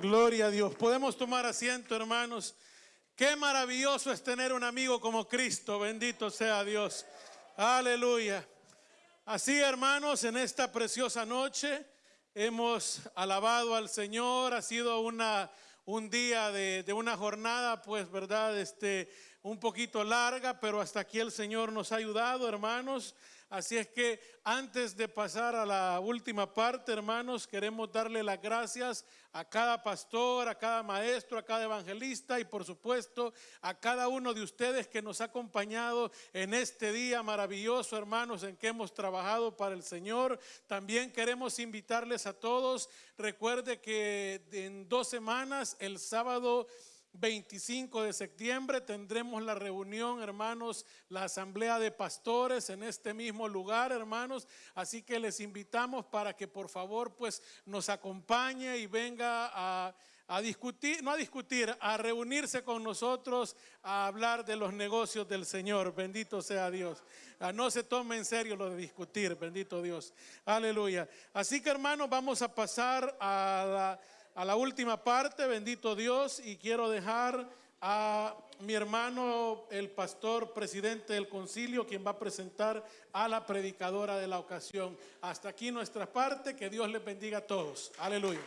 Gloria a Dios. Podemos tomar asiento, hermanos. Qué maravilloso es tener un amigo como Cristo. Bendito sea Dios. Aleluya. Así, hermanos, en esta preciosa noche hemos alabado al Señor. Ha sido una, un día de, de una jornada, pues, verdad, este, un poquito larga, pero hasta aquí el Señor nos ha ayudado, hermanos. Así es que antes de pasar a la última parte, hermanos, queremos darle las gracias a cada pastor, a cada maestro, a cada evangelista y por supuesto a cada uno de ustedes que nos ha acompañado en este día maravilloso, hermanos, en que hemos trabajado para el Señor. También queremos invitarles a todos. Recuerde que en dos semanas, el sábado 25 de septiembre tendremos la reunión, hermanos, la asamblea de pastores en este mismo lugar, hermanos. Así que les invitamos para que por favor pues nos acompañe y venga a, a discutir, no a discutir, a reunirse con nosotros, a hablar de los negocios del Señor. Bendito sea Dios. Ah, no se tome en serio lo de discutir, bendito Dios. Aleluya. Así que hermanos, vamos a pasar a la a la última parte, bendito Dios, y quiero dejar a mi hermano, el pastor presidente del concilio, quien va a presentar a la predicadora de la ocasión. Hasta aquí nuestra parte, que Dios les bendiga a todos. Aleluya.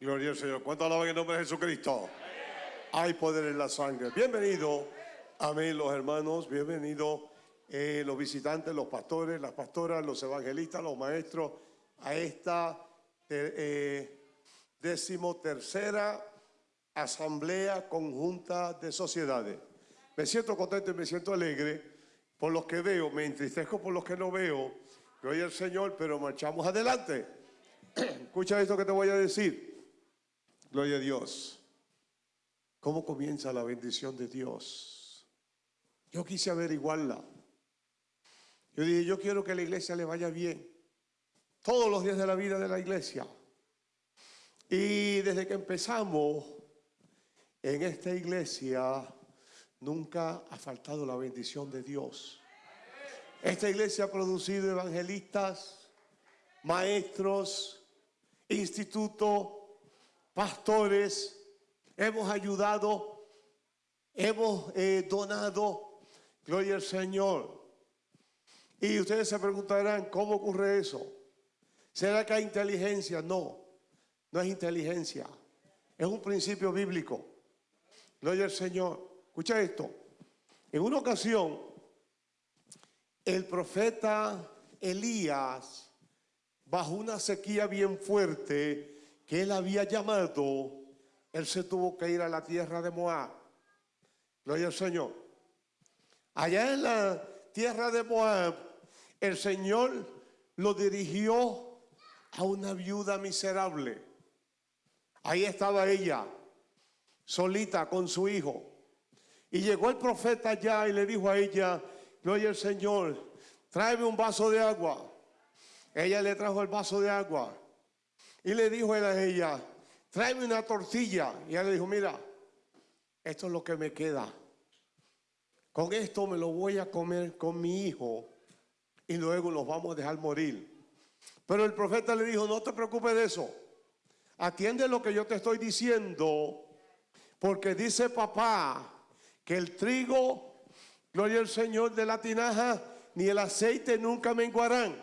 Gloria al Señor. ¿Cuánto alaban en nombre de Jesucristo? Hay poder en la sangre. Bienvenido. Amén, los hermanos. Bienvenido eh, los visitantes, los pastores, las pastoras, los evangelistas, los maestros, a esta eh, decimotercera asamblea conjunta de sociedades. Me siento contento y me siento alegre por los que veo, me entristezco por los que no veo. Gloria al Señor, pero marchamos adelante. Escucha esto que te voy a decir. Gloria a Dios. ¿Cómo comienza la bendición de Dios? Yo quise averiguarla. Yo dije, yo quiero que la iglesia le vaya bien. Todos los días de la vida de la iglesia. Y desde que empezamos en esta iglesia, nunca ha faltado la bendición de Dios. Esta iglesia ha producido evangelistas, maestros, institutos, pastores. Hemos ayudado, hemos eh, donado. Gloria al Señor. Y ustedes se preguntarán, ¿cómo ocurre eso? ¿Será que hay inteligencia? No, no es inteligencia. Es un principio bíblico. Gloria al Señor. Escucha esto. En una ocasión, el profeta Elías, bajo una sequía bien fuerte que él había llamado, él se tuvo que ir a la tierra de Moab. Gloria al Señor. Allá en la tierra de Moab, el Señor lo dirigió a una viuda miserable. Ahí estaba ella, solita con su hijo. Y llegó el profeta allá y le dijo a ella, oye el Señor, tráeme un vaso de agua. Ella le trajo el vaso de agua. Y le dijo él a ella, tráeme una tortilla. Y ella le dijo, mira, esto es lo que me queda. Con esto me lo voy a comer con mi hijo y luego los vamos a dejar morir. Pero el profeta le dijo, no te preocupes de eso. Atiende lo que yo te estoy diciendo, porque dice papá que el trigo, gloria al Señor de la tinaja, ni el aceite nunca menguarán.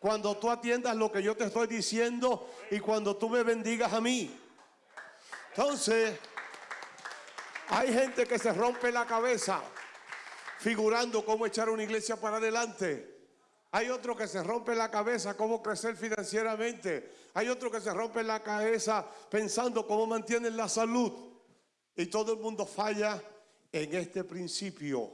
Cuando tú atiendas lo que yo te estoy diciendo y cuando tú me bendigas a mí. Entonces, hay gente que se rompe la cabeza figurando cómo echar una iglesia para adelante. Hay otro que se rompe la cabeza cómo crecer financieramente. Hay otro que se rompe la cabeza pensando cómo mantienen la salud. Y todo el mundo falla en este principio.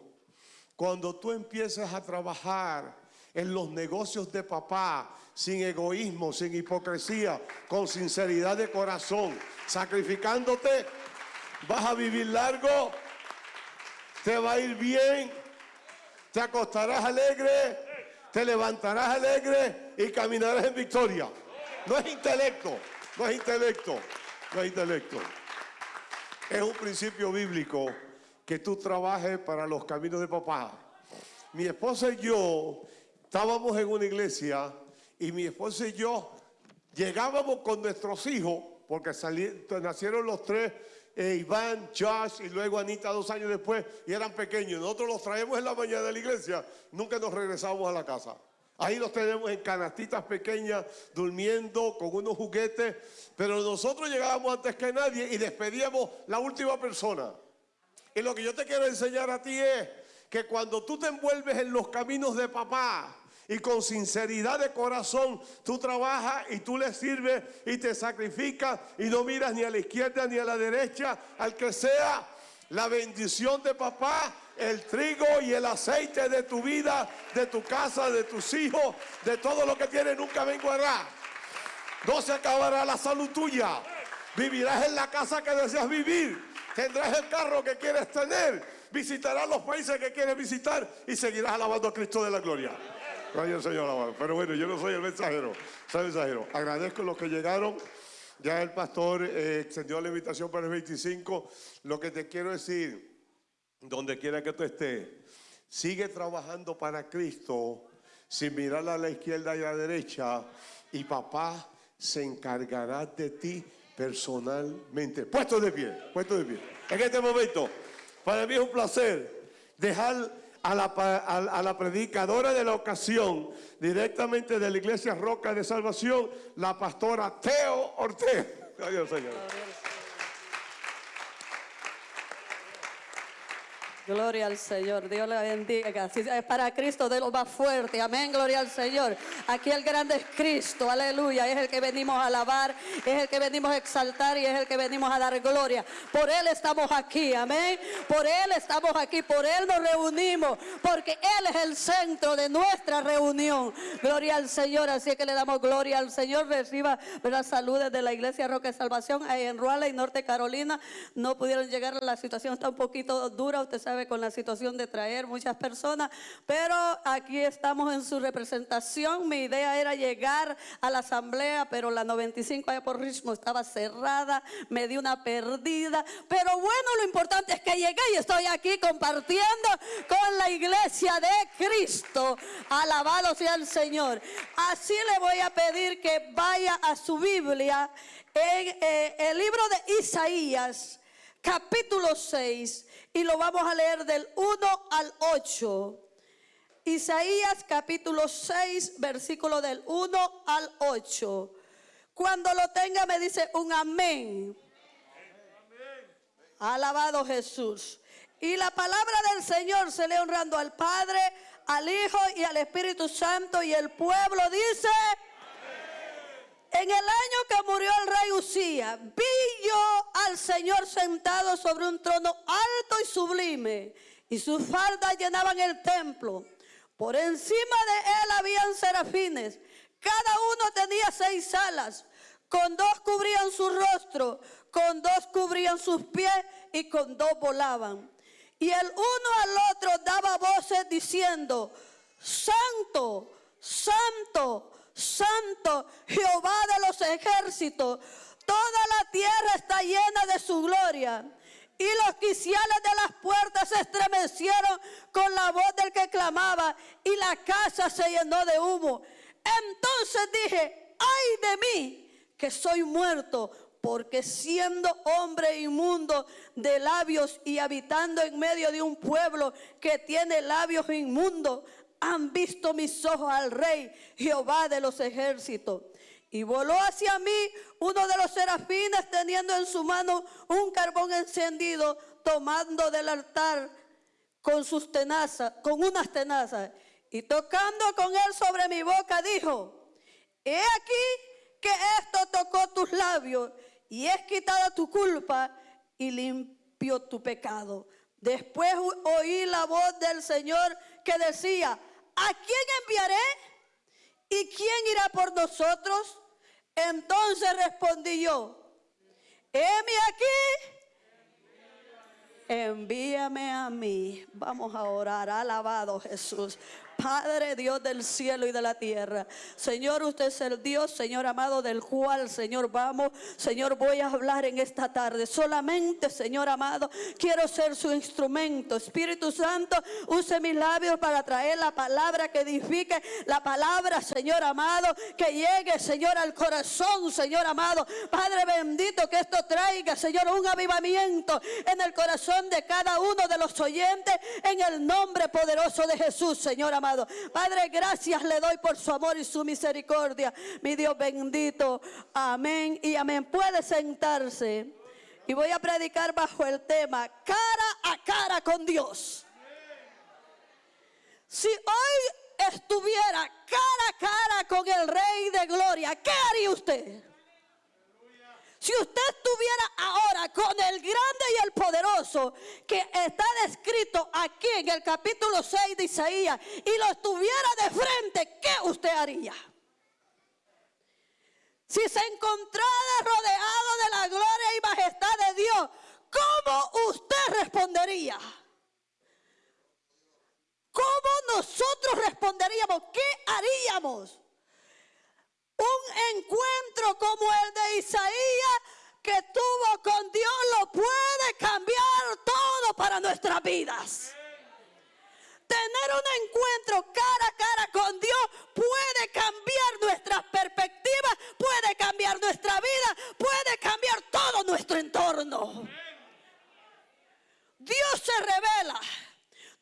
Cuando tú empiezas a trabajar en los negocios de papá, sin egoísmo, sin hipocresía, con sinceridad de corazón, sacrificándote, vas a vivir largo, te va a ir bien, te acostarás alegre te levantarás alegre y caminarás en victoria. No es intelecto, no es intelecto, no es intelecto. Es un principio bíblico que tú trabajes para los caminos de papá. Mi esposa y yo estábamos en una iglesia y mi esposa y yo llegábamos con nuestros hijos, porque salí- nacieron los tres, eh, Iván, Josh y luego Anita dos años después, y eran pequeños. Nosotros los traemos en la mañana de la iglesia, nunca nos regresamos a la casa. Ahí los tenemos en canastitas pequeñas, durmiendo con unos juguetes, pero nosotros llegábamos antes que nadie y despedíamos la última persona. Y lo que yo te quiero enseñar a ti es que cuando tú te envuelves en los caminos de papá y con sinceridad de corazón tú trabajas y tú le sirves y te sacrificas y no miras ni a la izquierda ni a la derecha, al que sea la bendición de papá, el trigo y el aceite de tu vida, de tu casa, de tus hijos, de todo lo que tienes, nunca menguará. No se acabará la salud tuya. Vivirás en la casa que deseas vivir. Tendrás el carro que quieres tener. Visitarás los países que quieres visitar y seguirás alabando a Cristo de la gloria. Pero bueno, yo no soy el mensajero, soy el mensajero. Agradezco a los que llegaron. Ya el pastor eh, extendió la invitación para el 25. Lo que te quiero decir, donde quiera que tú estés, sigue trabajando para Cristo sin mirar a la izquierda y a la derecha y papá se encargará de ti personalmente. Puesto de pie, puesto de pie. En este momento, para mí es un placer dejar a la, a la predicadora de la ocasión, directamente de la iglesia Roca de Salvación, la pastora Teo Ortega. Adiós, Señor. Gloria al Señor, Dios le bendiga. Si es para Cristo, de lo más fuerte. Amén, gloria al Señor. Aquí el grande es Cristo, aleluya. Es el que venimos a alabar, es el que venimos a exaltar y es el que venimos a dar gloria. Por Él estamos aquí, amén. Por Él estamos aquí, por Él nos reunimos, porque Él es el centro de nuestra reunión. Gloria al Señor, así que le damos gloria al Señor. Reciba las saludes de la Iglesia Roca de Salvación en Raleigh, Norte Carolina. No pudieron llegar, la situación está un poquito dura, usted sabe, con la situación de traer muchas personas, pero aquí estamos en su representación. Mi idea era llegar a la asamblea, pero la 95 allá por Richmond estaba cerrada, me di una perdida, pero bueno, lo importante es que llegué y estoy aquí compartiendo con la iglesia de Cristo. Alabado sea el Señor. Así le voy a pedir que vaya a su Biblia en eh, el libro de Isaías capítulo 6 y lo vamos a leer del 1 al 8. Isaías capítulo 6, versículo del 1 al 8. Cuando lo tenga me dice un amén. Alabado Jesús. Y la palabra del Señor se le honrando al Padre, al Hijo y al Espíritu Santo y el pueblo dice... En el año que murió el rey Usía, vi al Señor sentado sobre un trono alto y sublime, y sus faldas llenaban el templo. Por encima de él habían serafines, cada uno tenía seis alas, con dos cubrían su rostro, con dos cubrían sus pies y con dos volaban. Y el uno al otro daba voces diciendo, Santo, Santo, Santo, Jehová de los ejércitos, toda la tierra está llena de su gloria. Y los quiciales de las puertas se estremecieron con la voz del que clamaba y la casa se llenó de humo. Entonces dije, ay de mí, que soy muerto, porque siendo hombre inmundo de labios y habitando en medio de un pueblo que tiene labios inmundos, han visto mis ojos al rey Jehová de los ejércitos. Y voló hacia mí uno de los serafines teniendo en su mano un carbón encendido, tomando del altar con sus tenazas, con unas tenazas. Y tocando con él sobre mi boca, dijo, he aquí que esto tocó tus labios y es quitada tu culpa y limpio tu pecado. Después oí la voz del Señor que decía, ¿a quién enviaré? ¿Y quién irá por nosotros? Entonces respondí yo, heme aquí, envíame a mí. Vamos a orar, alabado Jesús. Padre, Dios del cielo y de la tierra. Señor, usted es el Dios, Señor amado, del cual, Señor, vamos. Señor, voy a hablar en esta tarde. Solamente, Señor amado, quiero ser su instrumento. Espíritu Santo, use mis labios para traer la palabra que edifique, la palabra, Señor amado, que llegue, Señor, al corazón, Señor amado. Padre bendito, que esto traiga, Señor, un avivamiento en el corazón de cada uno de los oyentes, en el nombre poderoso de Jesús, Señor amado. Padre, gracias le doy por su amor y su misericordia. Mi Dios bendito. Amén y amén. Puede sentarse. Y voy a predicar bajo el tema cara a cara con Dios. Si hoy estuviera cara a cara con el Rey de Gloria, ¿qué haría usted? Si usted estuviera ahora con el grande y el poderoso que está descrito aquí en el capítulo 6 de Isaías y lo estuviera de frente, ¿qué usted haría? Si se encontrara rodeado de la gloria y majestad de Dios, ¿cómo usted respondería? ¿Cómo nosotros responderíamos? ¿Qué haríamos? Un encuentro como el de Isaías que tuvo con Dios lo puede cambiar todo para nuestras vidas. Tener un encuentro cara a cara con Dios puede cambiar nuestras perspectivas, puede cambiar nuestra vida, puede cambiar todo nuestro entorno. Dios se revela.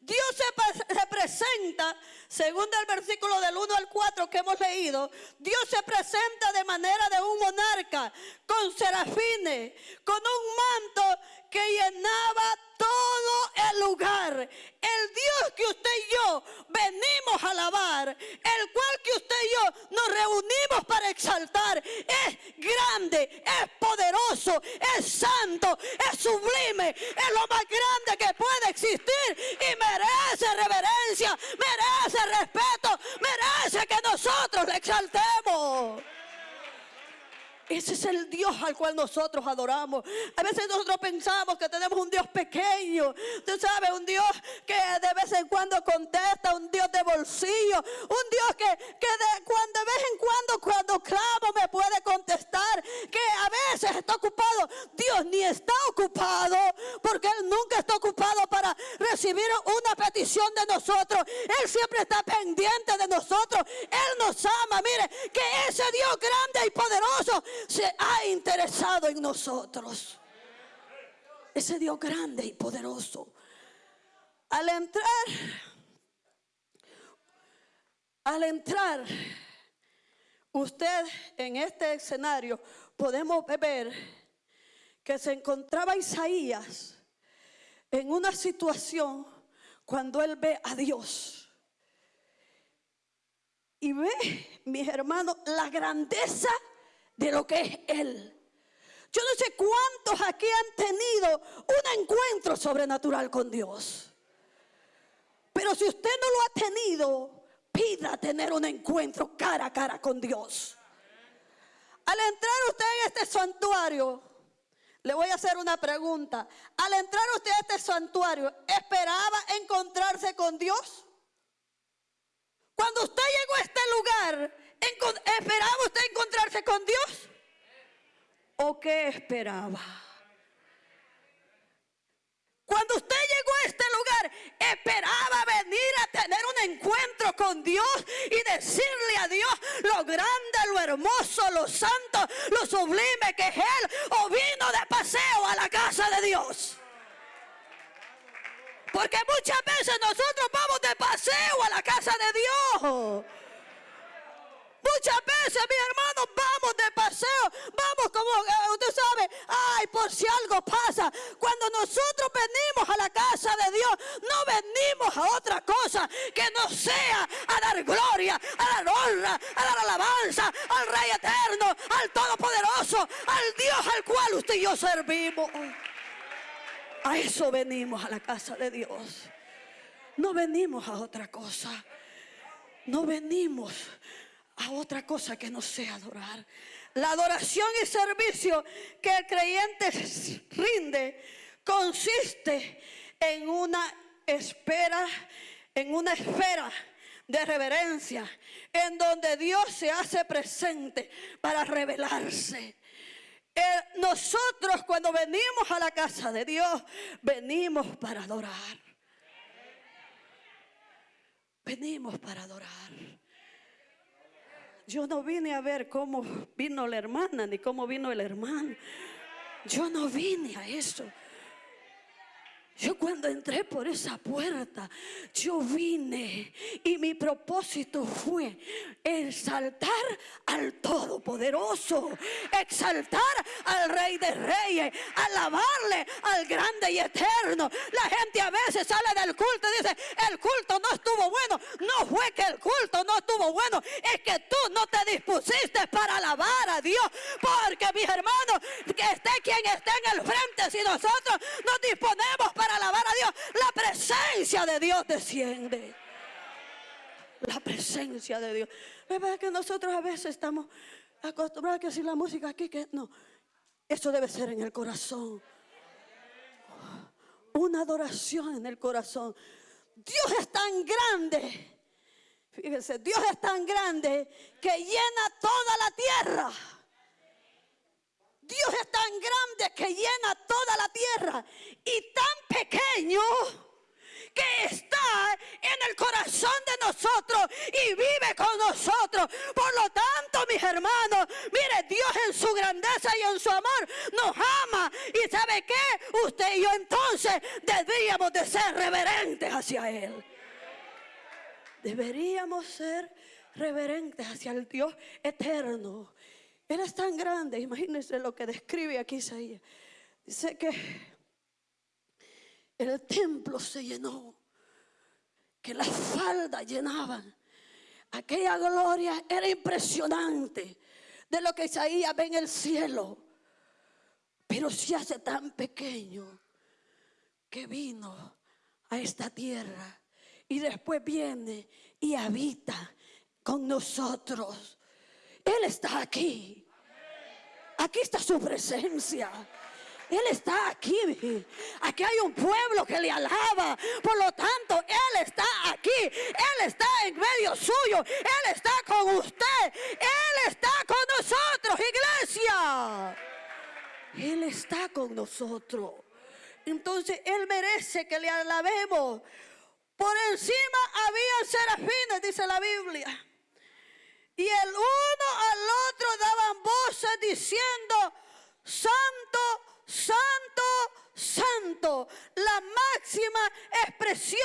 Dios se, presenta, según el versículo del 1 al 4 que hemos leído, Dios se presenta de manera de un monarca, con serafines, con un manto que llenaba todo el lugar. El Dios que usted y yo venimos a alabar, el cual que usted y yo nos reunimos para exaltar, es grande, es poderoso, es santo, es sublime, es lo más grande que puede existir y merece reverencia, merece respeto, merece que nosotros le exaltemos. Ese es el Dios al cual nosotros adoramos. A veces nosotros pensamos que tenemos un Dios pequeño. Tú sabes, un Dios que de vez en cuando contesta, un Dios de bolsillo, un Dios que, de, cuando, de vez en cuando cuando clamo me puede contestar, que a veces está ocupado. Dios ni está ocupado porque Él nunca está ocupado para recibir una petición de nosotros. Él siempre está pendiente de nosotros. Él nos ama. Mire, que ese Dios grande y poderoso se ha interesado en nosotros. Ese Dios grande y poderoso. Al entrar, al entrar usted en este escenario, podemos ver que se encontraba Isaías en una situación cuando él ve a Dios. Y ve, mis hermanos, la grandeza de lo que es Él. Yo no sé cuántos aquí han tenido un encuentro sobrenatural con Dios. Pero si usted no lo ha tenido, pida tener un encuentro cara a cara con Dios. Al entrar usted en este santuario, le voy a hacer una pregunta. Al entrar usted a este santuario, ¿esperaba encontrarse con Dios? Cuando usted llegó a este lugar, ¿Esperaba usted encontrarse con Dios? ¿O qué esperaba? Cuando usted llegó a este lugar, esperaba venir a tener un encuentro con Dios y decirle a Dios lo grande, lo hermoso, lo santo, lo sublime que es Él. O vino de paseo a la casa de Dios. Porque muchas veces nosotros vamos de paseo a la casa de Dios. Muchas veces, mis hermanos, vamos de paseo, vamos como eh, usted sabe, ay, por si algo pasa. Cuando nosotros venimos a la casa de Dios, no venimos a otra cosa que no sea a dar gloria, a dar honra, a dar alabanza al Rey eterno, al Todopoderoso, al Dios al cual usted y yo servimos. A eso venimos a la casa de Dios. No venimos a otra cosa. No venimos a otra cosa que no sea adorar. La adoración y servicio que el creyente rinde consiste en una espera, en una esfera de reverencia, en donde Dios se hace presente para revelarse. Eh, nosotros cuando venimos a la casa de Dios, venimos para adorar. Venimos para adorar. Yo no vine a ver cómo vino la hermana ni cómo vino el hermano. Yo no vine a eso. Yo cuando entré por esa puerta, yo vine y mi propósito fue exaltar al Todopoderoso, exaltar al Rey de Reyes, alabarle al grande y eterno. La gente a veces sale del culto y dice, el culto no estuvo bueno. No fue que el culto no estuvo bueno, es que tú no te dispusiste para alabar a Dios. Porque mis hermanos, que esté quien esté en el frente, si nosotros nos disponemos para alabar a Dios, la presencia de Dios desciende. La presencia de Dios. ¿Verdad que nosotros a veces estamos acostumbrados a que si la música aquí, que no. Eso debe ser en el corazón. Una adoración en el corazón. Dios es tan grande. Fíjense, Dios es tan grande que llena toda la tierra. Dios es tan grande que llena toda la tierra y tan pequeño que está en el corazón de nosotros y vive con nosotros. Por lo tanto, mis hermanos, mire, Dios en su grandeza y en su amor nos ama. ¿Y sabe qué? Usted y yo entonces deberíamos de ser reverentes hacia Él. Deberíamos ser reverentes hacia el Dios eterno. Él es tan grande, imagínense lo que describe aquí Isaías. Dice que el templo se llenó, que las faldas llenaban. Aquella gloria era impresionante de lo que Isaías ve en el cielo, pero se hace tan pequeño que vino a esta tierra y después viene y habita con nosotros. Él está aquí. Aquí está su presencia. Él está aquí. Aquí hay un pueblo que le alaba. Por lo tanto, Él está aquí. Él está en medio suyo. Él está con usted. Él está con nosotros, iglesia. Él está con nosotros. Entonces Él merece que le alabemos. Por encima había serafines, dice la Biblia. Y el uno al otro daban voces diciendo, Santo, Santo, Santo. La máxima expresión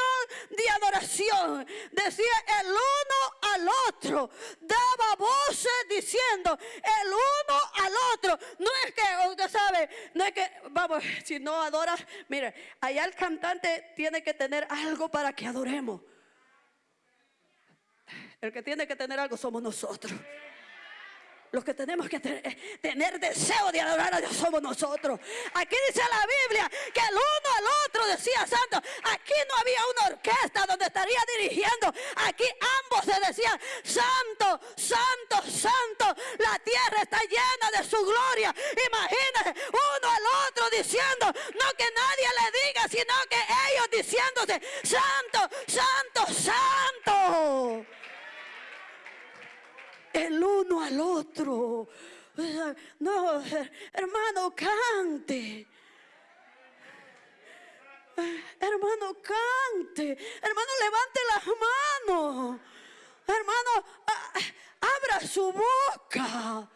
de adoración. Decía el uno al otro. Daba voces diciendo el uno al otro. No es que, usted sabe, no es que, vamos, si no adoras, mire, allá el cantante tiene que tener algo para que adoremos. El que tiene que tener algo somos nosotros. Los que tenemos que tener, deseo de adorar a Dios somos nosotros. Aquí dice la Biblia que el uno al otro decía santo. Aquí no había una orquesta donde estaría dirigiendo. Aquí ambos se decían santo, santo, santo. La tierra está llena de su gloria. Imagínense uno al otro diciendo, no que nadie le diga, sino que ellos diciéndose santo, santo, santo el uno al otro. No, hermano, cante. Hermano, cante. Hermano, levante las manos. Hermano, abra su boca.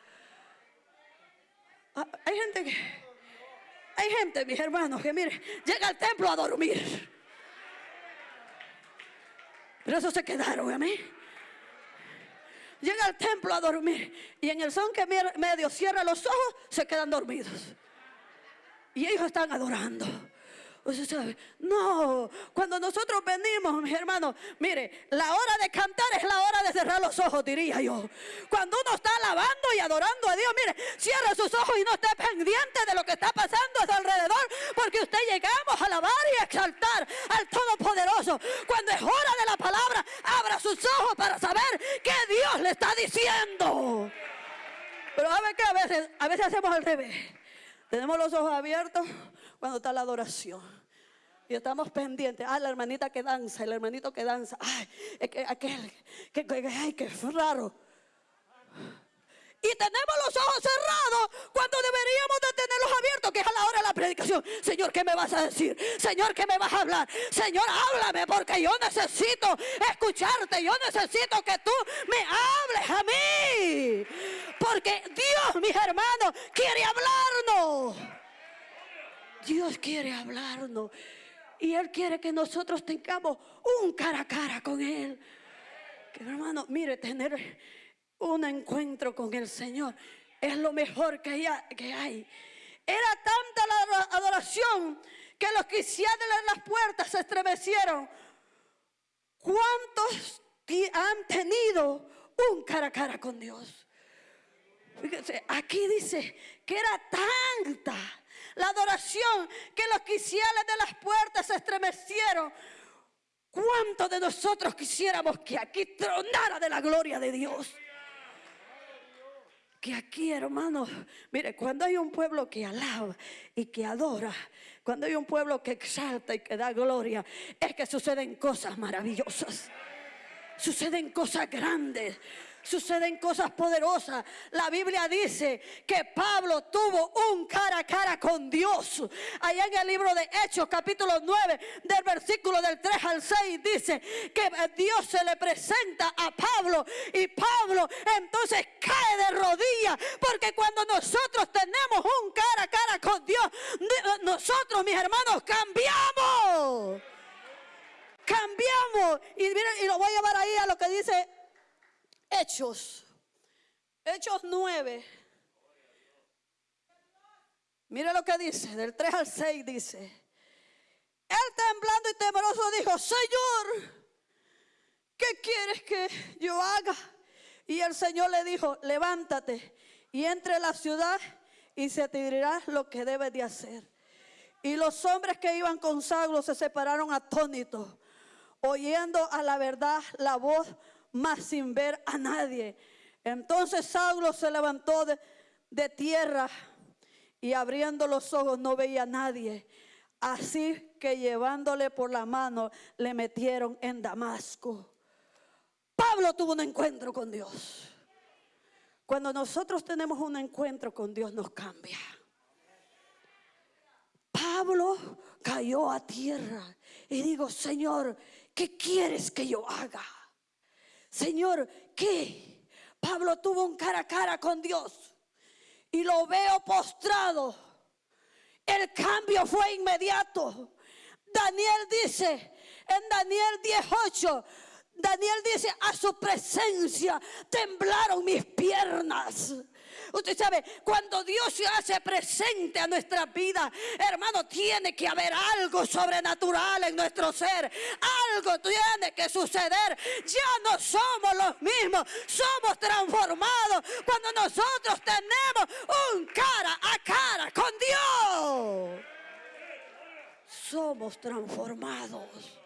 Ah, hay gente que, hay gente, mis hermanos, que mire, llega al templo a dormir. Pero eso se quedaron, amén llega al templo a dormir y en el son que medio cierra los ojos, se quedan dormidos. Y ellos están adorando. No, cuando nosotros venimos, mis hermanos, mire, la hora de cantar es la hora de cerrar los ojos, diría yo. Cuando uno está alabando y adorando a Dios, mire, cierra sus ojos y no esté pendiente de lo que está pasando a su alrededor, porque usted llegamos a alabar y exaltar al Todopoderoso. Cuando es hora de la palabra, abra sus ojos para saber qué Dios le está diciendo. Pero a ver a veces, a veces hacemos al revés. Tenemos los ojos abiertos cuando está la adoración. Y estamos pendientes. Ah, la hermanita que danza, el hermanito que danza. Ay, es que aquel, que, que- ay, que raro. Y tenemos los ojos cerrados cuando deberíamos de tenerlos abiertos, que es a la hora de la predicación. Señor, ¿qué me vas a decir? Señor, ¿qué me vas a hablar? Señor, háblame porque yo necesito escucharte. Yo necesito que tú me hables a mí. Porque Dios, mis hermanos, quiere hablarnos. Dios quiere hablarnos. Y Él quiere que nosotros tengamos un cara a cara con Él. Que hermano, mire, tener un encuentro con el Señor es lo mejor que hay. Que. Era tanta la adoración que los cristianos en las puertas se estremecieron. ¿Cuántos han tenido un cara a cara con Dios? Aquí dice que era tanta la adoración que los quiciales de las puertas se estremecieron. ¿Cuántos de nosotros quisiéramos que aquí tronara de la gloria de Dios? Que aquí, hermanos, mire, cuando hay un pueblo que alaba y que adora, cuando hay un pueblo que exalta y que da gloria, es que suceden cosas maravillosas suceden cosas grandes, suceden cosas poderosas. La Biblia dice que Pablo tuvo un cara a cara con Dios. Allá en el libro de Hechos, capítulo 9, del versículo del 3 al 6, dice que Dios se le presenta a Pablo y Pablo entonces cae de rodillas, porque cuando nosotros tenemos un cara a cara con Dios, nosotros, mis hermanos, cambiamos cambiamos. Y y lo voy a llevar ahí a lo que dice Hechos. Hechos 9. Mire lo que dice, del 3 al 6 dice. Él temblando y temeroso dijo, Señor, ¿qué quieres que yo haga? Y el Señor le dijo, levántate y entre la ciudad y se te dirá lo que debes de hacer. Y los hombres que iban con Saulo se separaron atónitos, oyendo a la verdad la voz, mas sin ver a nadie. Entonces Saulo se levantó de, de tierra y abriendo los ojos no veía a nadie. Así que llevándole por la mano le metieron en Damasco. Pablo tuvo un encuentro con Dios. Cuando nosotros tenemos un encuentro con Dios nos cambia. Pablo cayó a tierra y digo, Señor, ¿qué quieres que yo haga? Señor, ¿qué? Pablo tuvo un cara a cara con Dios y lo veo postrado. El cambio fue inmediato. Daniel dice en Daniel 18, Daniel dice, a su presencia temblaron mis piernas. Usted sabe, cuando Dios se hace presente a nuestra vida, hermano, tiene que haber algo sobrenatural en nuestro ser. Algo tiene que suceder. Ya no somos los mismos, somos transformados cuando nosotros tenemos un cara a cara con Dios. Somos transformados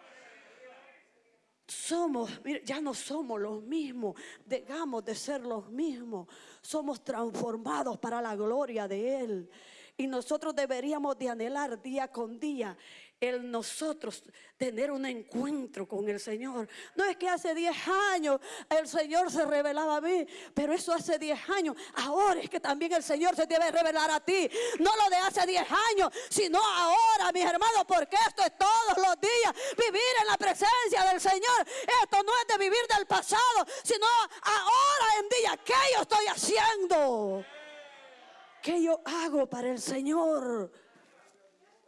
somos, ya no somos los mismos, dejamos de ser los mismos, somos transformados para la gloria de Él. Y nosotros deberíamos de anhelar día con día el nosotros tener un encuentro con el Señor. No es que hace 10 años el Señor se revelaba a mí, pero eso hace 10 años. Ahora es que también el Señor se debe revelar a ti. No lo de hace 10 años, sino ahora, mis hermanos, porque esto es todos los días. Vivir en la presencia del Señor. Esto no es de vivir del pasado, sino ahora en día. ¿Qué yo estoy haciendo? ¿Qué yo hago para el Señor?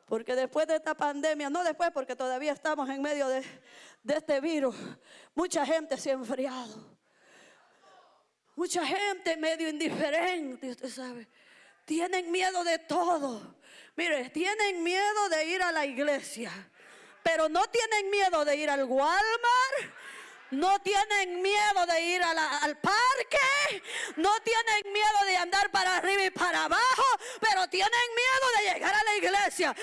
Porque después de esta pandemia, no después porque todavía estamos en medio de, este virus, mucha gente se ha enfriado. Mucha gente medio indiferente, usted sabe. Tienen miedo de todo. Mire, tienen miedo de ir a la iglesia, pero no tienen miedo de ir al Walmart no tienen miedo de ir al parque, no tienen miedo de andar para arriba y para abajo, pero tienen miedo de llegar a la iglesia.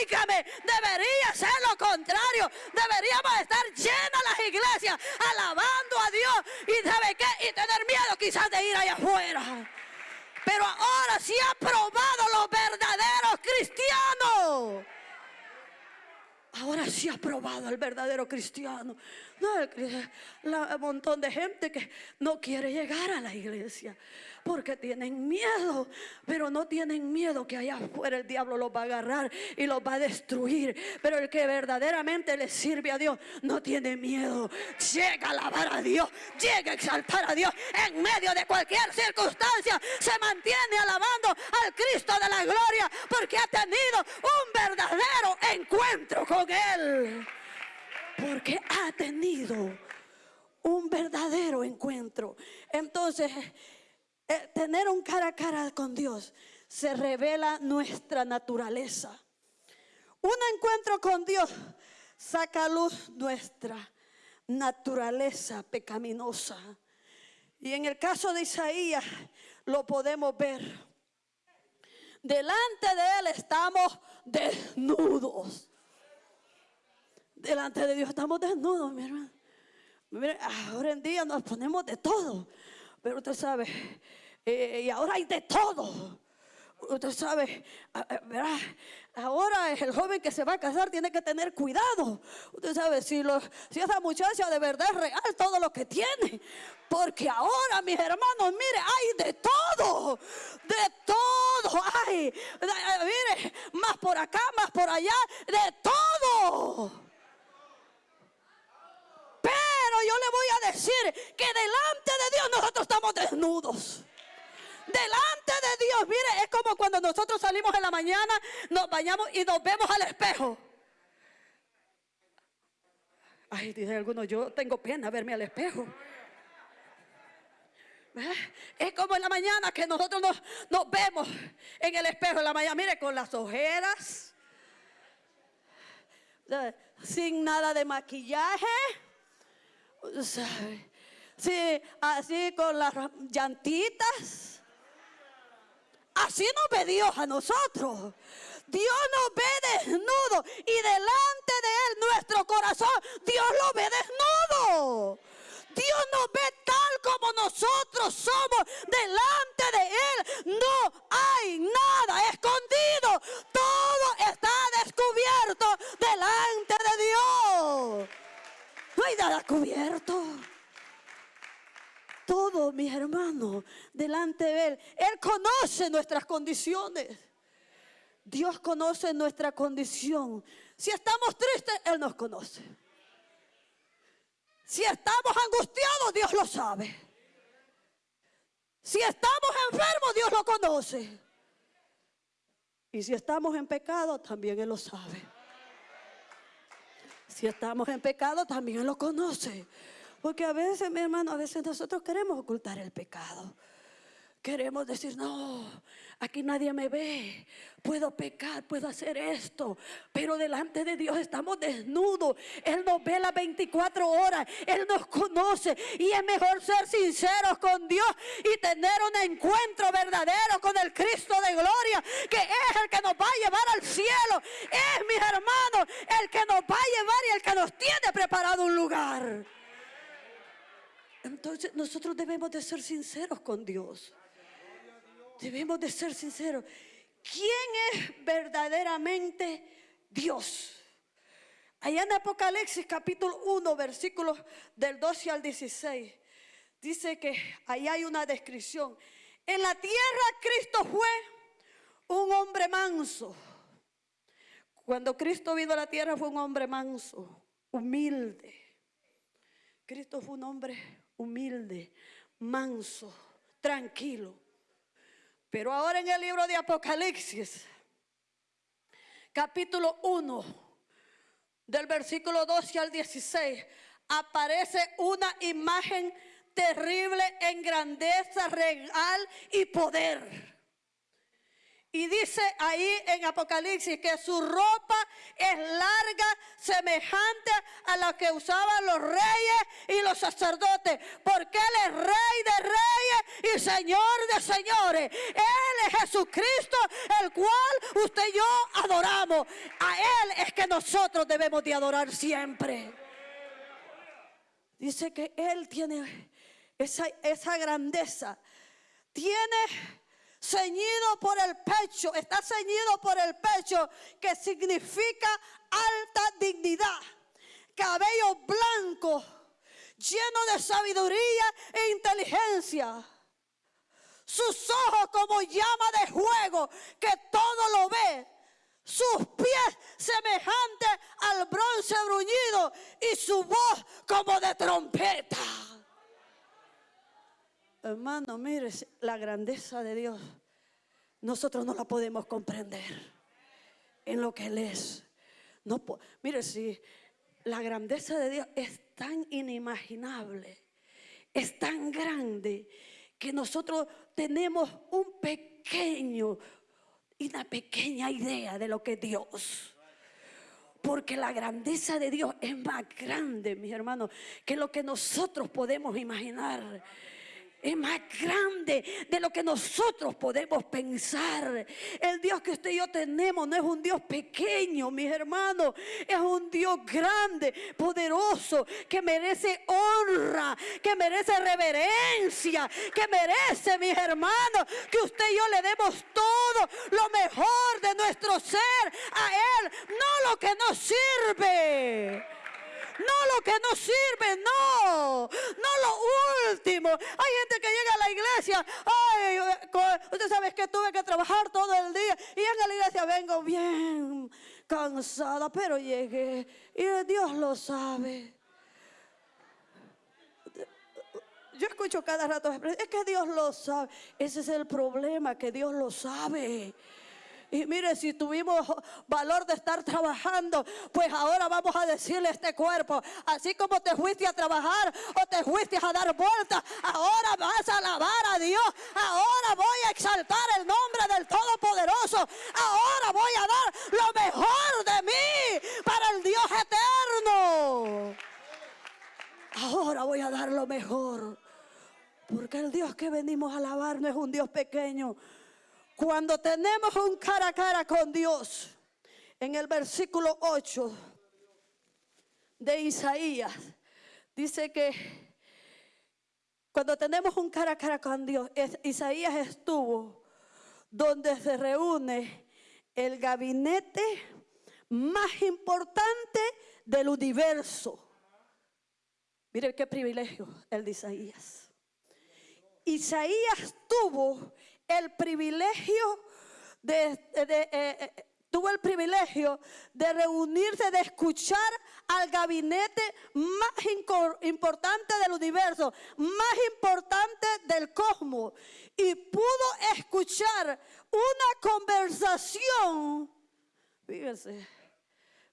Óigame, debería ser lo contrario. Deberíamos estar llenas las iglesias, alabando a Dios y sabe qué, y tener miedo quizás de ir allá afuera. Pero ahora sí ha probado los verdaderos cristianos. Ahora sí ha probado al verdadero cristiano. No, el la- montón de gente que no quiere llegar a la iglesia porque tienen miedo, pero no tienen miedo que allá afuera el diablo los va a agarrar y los va a destruir. Pero el que verdaderamente le sirve a Dios no tiene miedo. Llega a alabar a Dios, llega a exaltar a Dios en medio de cualquier circunstancia. Se mantiene alabando al Cristo de la gloria porque ha tenido un verdadero encuentro con Él. Porque ha tenido un verdadero encuentro. Entonces, tener un cara a cara con Dios se revela nuestra naturaleza. Un encuentro con Dios saca a luz nuestra naturaleza pecaminosa. Y en el caso de Isaías lo podemos ver. Delante de Él estamos desnudos. Delante de Dios estamos desnudos, mi hermano. Ahora en día nos ponemos de todo, pero usted sabe, eh, y ahora hay de todo. Usted sabe, ¿verdad? ahora el joven que se va a casar tiene que tener cuidado. Usted sabe, si, lo- si esa muchacha de verdad es real, todo lo que tiene. Porque ahora, mis hermanos, mire, hay de todo. De todo hay. Eh, Mire, más por acá, más por allá, de todo. Yo le voy a decir que delante de Dios nosotros estamos desnudos. Delante de Dios, mire, es como cuando nosotros salimos en la mañana, nos bañamos y nos vemos al espejo. Ay, dice alguno, yo tengo pena verme al espejo. ¿Verdad? Es como en la mañana que nosotros nos, vemos en el espejo en la mañana, mire, con las ojeras, ¿sabe? sin nada de maquillaje. Sí, así con las llantitas. Así nos ve Dios a nosotros. Dios nos ve desnudo y delante de Él nuestro corazón, Dios lo ve desnudo. Dios nos ve tal como nosotros somos. Delante de Él no hay nada escondido. Todo está descubierto delante de Dios. Nada cubierto. Todo, mis hermanos, delante de Él. Él conoce nuestras condiciones. Dios conoce nuestra condición. Si estamos tristes, Él nos conoce. Si estamos angustiados, Dios lo sabe. Si estamos enfermos, Dios lo conoce. Y si estamos en pecado, también Él lo sabe. Si estamos en pecado, también lo conoce. Porque a veces, mi hermano, a veces nosotros queremos ocultar el pecado. Queremos decir, no, aquí nadie me ve. Puedo pecar, puedo hacer esto. Pero delante de Dios estamos desnudos. Él nos ve las 24 horas. Él nos conoce. Y es mejor ser sinceros con Dios y tener un encuentro verdadero con el Cristo de gloria, que es el que nos va a llevar al cielo. Es, mis hermanos, el que nos va a llevar y el que nos tiene preparado un lugar. Entonces nosotros debemos de ser sinceros con Dios. Debemos de ser sinceros. ¿Quién es verdaderamente Dios? Allá en Apocalipsis capítulo 1, versículos del 12 al 16, dice que ahí hay una descripción. En la tierra Cristo fue un hombre manso. Cuando Cristo vino a la tierra fue un hombre manso, humilde. Cristo fue un hombre humilde, manso, tranquilo. Pero ahora en el libro de Apocalipsis, capítulo 1, del versículo 12 al 16, aparece una imagen terrible en grandeza real y poder. Y dice ahí en Apocalipsis que su ropa es larga, semejante a la que usaban los reyes y los sacerdotes, porque Él es rey de reyes y señor de señores. Él es Jesucristo, el cual usted y yo adoramos. A Él es que nosotros debemos de adorar siempre. Dice que Él tiene esa, esa grandeza. Tiene ceñido por el pecho, está ceñido por el pecho, que significa alta dignidad cabello blanco, lleno de sabiduría e inteligencia. Sus ojos como llama de fuego que todo lo ve. Sus pies semejantes al bronce bruñido y su voz como de trompeta. Hermano, mire la grandeza de Dios. Nosotros no la podemos comprender en lo que Él es. No, mire, si la grandeza de Dios es tan inimaginable, es tan grande, que nosotros tenemos un pequeño, una pequeña idea de lo que es Dios. Porque la grandeza de Dios es más grande, mis hermanos, que lo que nosotros podemos imaginar es más grande de lo que nosotros podemos pensar. El Dios que usted y yo tenemos no es un Dios pequeño, mis hermanos. Es un Dios grande, poderoso, que merece honra, que merece reverencia, que merece, mis hermanos, que usted y yo le demos todo lo mejor de nuestro ser a Él, no lo que nos sirve. No lo que no sirve, no. No lo último. Hay gente que llega a la iglesia. Usted sabe que tuve que trabajar todo el día. Y en la iglesia vengo bien cansada, pero llegué. Y Dios lo sabe. Yo escucho cada rato, es que Dios lo sabe. Ese es el problema, que Dios lo sabe. Y mire, si tuvimos valor de estar trabajando, pues ahora vamos a decirle a este cuerpo, así como te fuiste a trabajar o te fuiste a dar vueltas, ahora vas a alabar a Dios, ahora voy a exaltar el nombre del Todopoderoso, ahora voy a dar lo mejor de mí para el Dios eterno. Ahora voy a dar lo mejor. Porque el Dios que venimos a alabar no es un Dios pequeño, cuando tenemos un cara a cara con Dios, en el versículo 8 de Isaías, dice que cuando tenemos un cara a cara con Dios, Isaías estuvo donde se reúne el gabinete más importante del universo. Mire qué privilegio el de Isaías. Isaías tuvo el privilegio de, eh, eh, tuvo el privilegio de reunirse, de escuchar al gabinete más importante del universo, más importante del cosmos. Y pudo escuchar una conversación. Fíjense,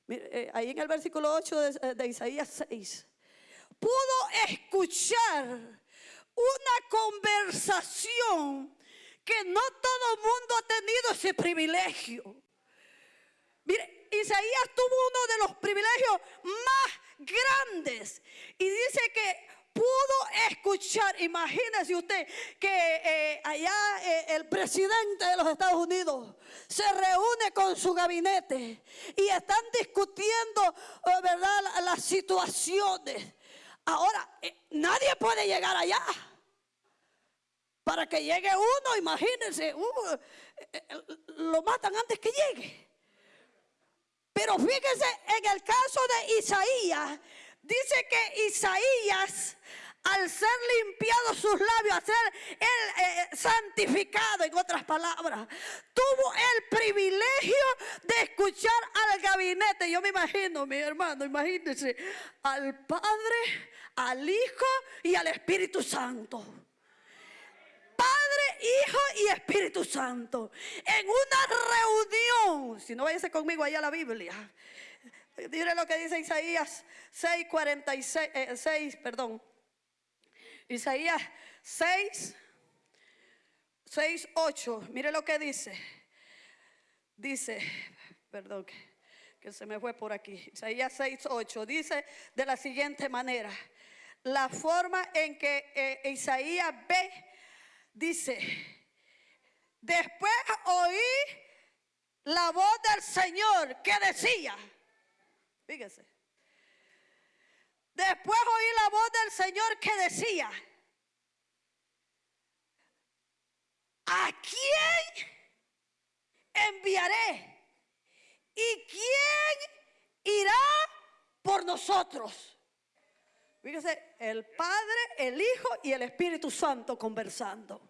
eh, ahí en el versículo 8 de, de Isaías 6. Pudo escuchar una conversación que no todo mundo ha tenido ese privilegio. Mire, Isaías tuvo uno de los privilegios más grandes y dice que pudo escuchar, imagínese usted que eh, allá eh, el presidente de los Estados Unidos se reúne con su gabinete y están discutiendo, eh, ¿verdad?, las situaciones. Ahora, nadie puede llegar allá para que llegue uno, imagínense, uh, lo matan antes que llegue. Pero fíjense, en el caso de Isaías, dice que Isaías, al ser limpiado sus labios, al ser él eh, santificado, en otras palabras, tuvo el privilegio de escuchar al gabinete. Yo me imagino, mi hermano, imagínense, al Padre, al Hijo y al Espíritu Santo. Hijo y Espíritu Santo. En una reunión. Si no váyase conmigo ahí a la Biblia. Mire lo que dice Isaías 6, 46, 6, perdón. Isaías 6, 6, 8. Mire lo que dice. Dice, perdón, que, se me fue por aquí. Isaías 6, 8. Dice de la siguiente manera. La forma en que eh, Isaías ve Dice, después oí la voz del Señor que decía, fíjese, después oí la voz del Señor que decía, ¿a quién enviaré? ¿Y quién irá por nosotros. Fíjese, el Padre, el Hijo y el Espíritu Santo conversando.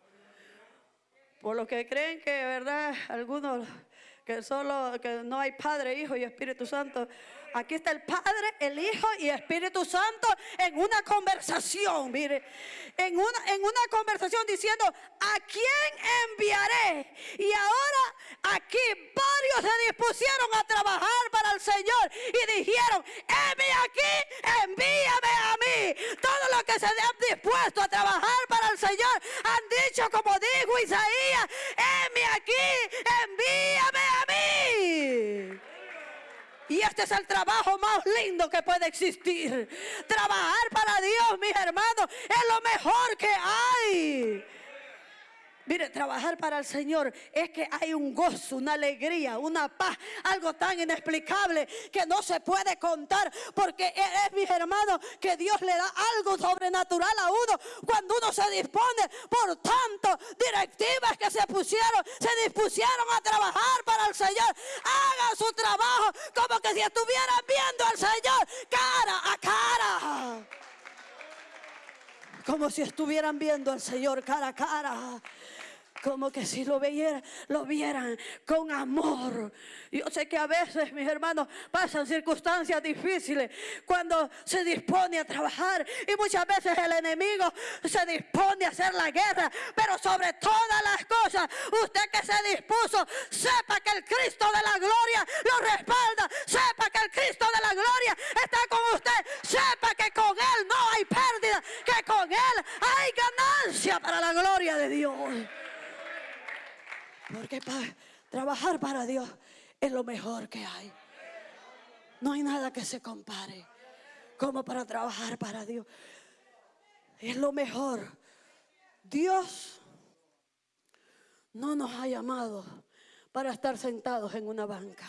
Por lo que creen que, ¿verdad? Algunos que solo, que no hay Padre, Hijo y Espíritu Santo. Aquí está el Padre, el Hijo y Espíritu Santo en una conversación, mire, en una, en una conversación diciendo, ¿a quién enviaré? Y ahora aquí varios se dispusieron a trabajar para el Señor y dijeron, heme aquí, envíame a mí. Todos los que se han dispuesto a trabajar para el Señor han dicho, como dijo Isaías, heme aquí, envíame a mí. Y este es el trabajo más lindo que puede existir. Trabajar para Dios, mis hermanos, es lo mejor que hay. Mire, trabajar para el Señor es que hay un gozo, una alegría, una paz, algo tan inexplicable que no se puede contar, porque es, mis hermanos, que Dios le da algo sobrenatural a uno cuando uno se dispone. Por tanto, directivas que se pusieron, se dispusieron a trabajar para el Señor. Hagan su trabajo como que si estuvieran viendo al Señor cara a cara como si estuvieran viendo al Señor cara a cara como que si lo vieran, lo vieran con amor. Yo sé que a veces, mis hermanos, pasan circunstancias difíciles cuando se dispone a trabajar y muchas veces el enemigo se dispone a hacer la guerra, pero sobre todas las cosas, usted que se dispuso, sepa que el Cristo de la gloria lo respalda, sepa que el Cristo de la gloria está con usted, sepa que con Él no hay pérdida, que con Él hay ganancia para la gloria de Dios. Porque trabajar para Dios es lo mejor que hay. No hay nada que se compare como para trabajar para Dios. Es lo mejor. Dios no nos ha llamado para estar sentados en una banca.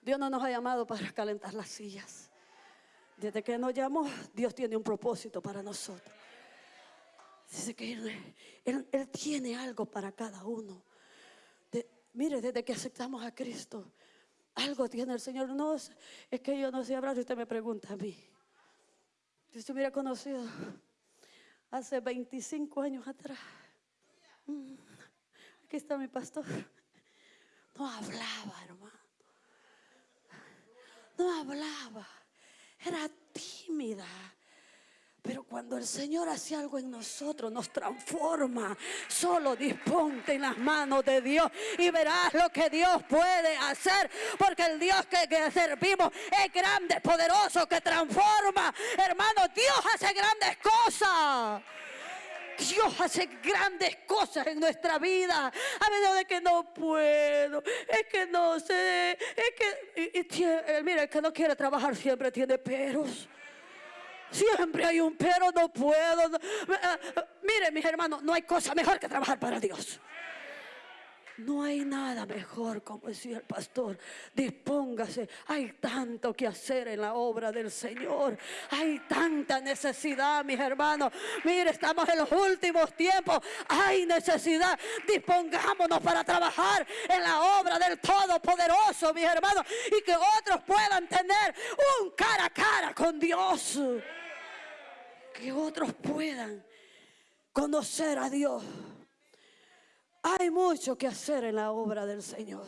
Dios no nos ha llamado para calentar las sillas. Desde que nos llamó, Dios tiene un propósito para nosotros. Dice que él, tiene algo para cada uno. mire, desde que aceptamos a Cristo, algo tiene el Señor. No es, que yo no sé hablar, usted me pregunta a mí. Si usted hubiera conocido hace 25 años atrás, mm, aquí está mi pastor, no hablaba, hermano. No hablaba, era tímida pero cuando el Señor hace algo en nosotros, nos transforma. Solo disponte en las manos de Dios y verás lo que Dios puede hacer. Porque el Dios que, servimos es grande, poderoso, que transforma. Hermano, Dios hace grandes cosas. Dios hace grandes cosas en nuestra vida. A menos de que no puedo, es que no sé, es que, mira, el que no quiere trabajar siempre tiene peros. Siempre hay un pero, no puedo. Mire, mis hermanos, no hay cosa mejor que trabajar para Dios. No hay nada mejor, como decía el pastor. Dispóngase. Hay tanto que hacer en la obra del Señor. Hay tanta necesidad, mis hermanos. Mire, estamos en los últimos tiempos. Hay necesidad. Dispongámonos para trabajar en la obra del Todopoderoso, mis hermanos. Y que otros puedan tener un cara a cara con Dios que otros puedan conocer a Dios. Hay mucho que hacer en la obra del Señor.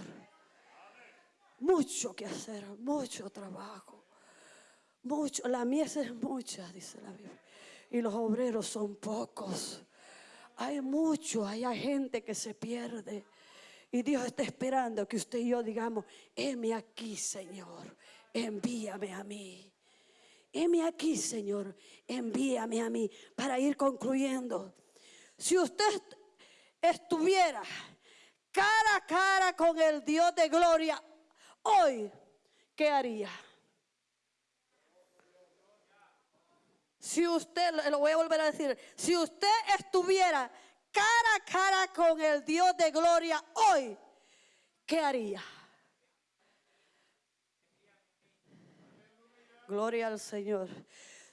Mucho que hacer, mucho trabajo. Mucho, la mies es mucha, dice la Biblia. Y los obreros son pocos. Hay mucho, hay gente que se pierde. Y Dios está esperando que usted y yo digamos, heme aquí, Señor, envíame a mí. Heme aquí, Señor, envíame a mí para ir concluyendo. Si usted estuviera cara a cara con el Dios de gloria hoy, ¿qué haría? Si usted, lo voy a volver a decir, si usted estuviera cara a cara con el Dios de gloria hoy, ¿qué haría? Gloria al Señor.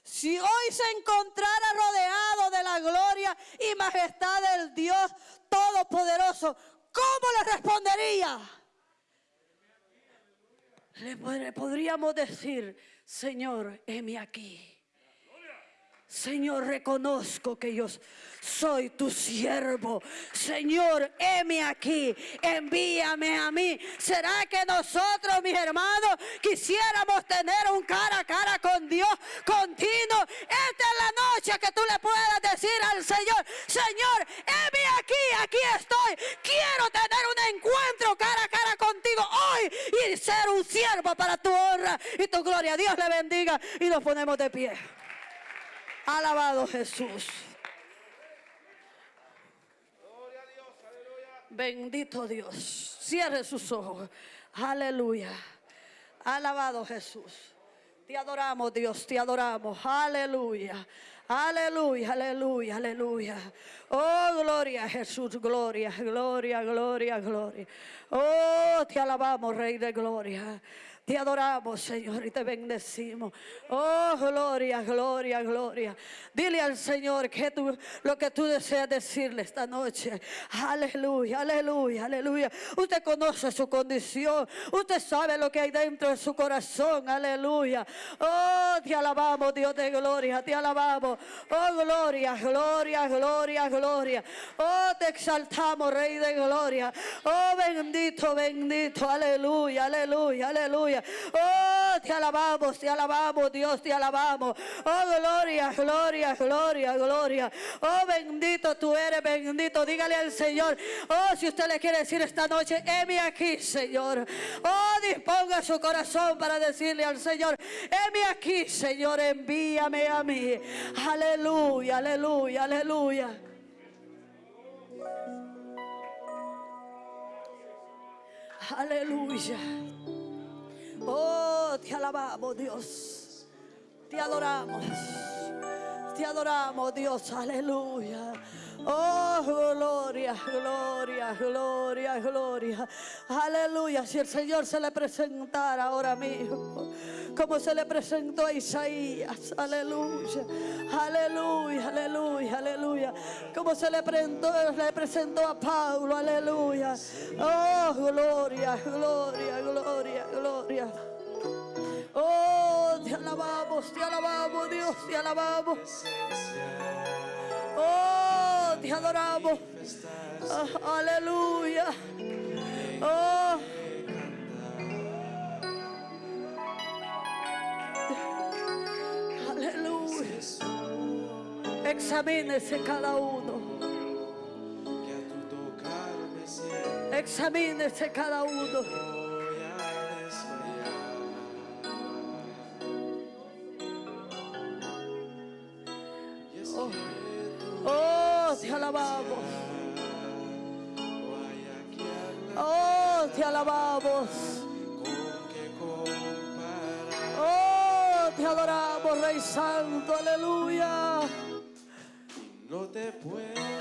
Si hoy se encontrara rodeado de la gloria y majestad del Dios Todopoderoso, ¿cómo le respondería? le pod- podríamos decir, Señor, heme aquí. Señor, reconozco que yo soy tu siervo. Señor, heme aquí, envíame a mí. ¿Será que nosotros, mis hermanos, quisiéramos tener un cara a cara con Dios continuo? Esta es la noche que tú le puedas decir al Señor, Señor, heme aquí, aquí estoy. Quiero tener un encuentro cara a cara contigo hoy y ser un siervo para tu honra y tu gloria. Dios le bendiga y nos ponemos de pie. Alabado Jesús. Bendito Dios. Cierre sus ojos. Aleluya. Alabado Jesús. Te adoramos, Dios, te adoramos. Aleluya. Aleluya, aleluya, aleluya. Oh, gloria a Jesús, gloria, gloria, gloria, gloria. Oh, te alabamos, Rey de gloria. Te adoramos, Señor, y te bendecimos. Oh, gloria, gloria, gloria. Dile al Señor que tú, lo que tú deseas decirle esta noche. Aleluya, aleluya, aleluya. Usted conoce su condición. Usted sabe lo que hay dentro de su corazón. Aleluya. Oh, te alabamos, Dios de gloria. Te alabamos. Oh, gloria, gloria, gloria, gloria. Oh, te exaltamos, Rey de gloria. Oh, bendito, bendito. Aleluya, aleluya, aleluya. Oh, te alabamos, te alabamos, Dios, te alabamos. Oh, gloria, gloria, gloria, gloria. Oh, bendito tú eres, bendito. Dígale al Señor. Oh, si usted le quiere decir esta noche, heme aquí, Señor. Oh, disponga su corazón para decirle al Señor, heme aquí, Señor, envíame a mí. Aleluya, aleluya, aleluya. Aleluya. Oh, te alabamos, Dios. Te adoramos. Te adoramos, Dios. Aleluya. Oh, gloria, gloria, gloria, gloria. Aleluya. Si el Señor se le presentara ahora mismo, como se le presentó a Isaías. Aleluya. Aleluya, aleluya, aleluya. Como se le presentó, le presentó a Pablo. Aleluya. Oh, gloria, gloria, gloria, gloria. Oh, te alabamos, te alabamos, Dios, te alabamos. Oh, te adoramos. Ah, aleluya. Oh. Aleluya. Examínese cada uno. Examínese cada uno. Rey Santo. Aleluya. No te puedo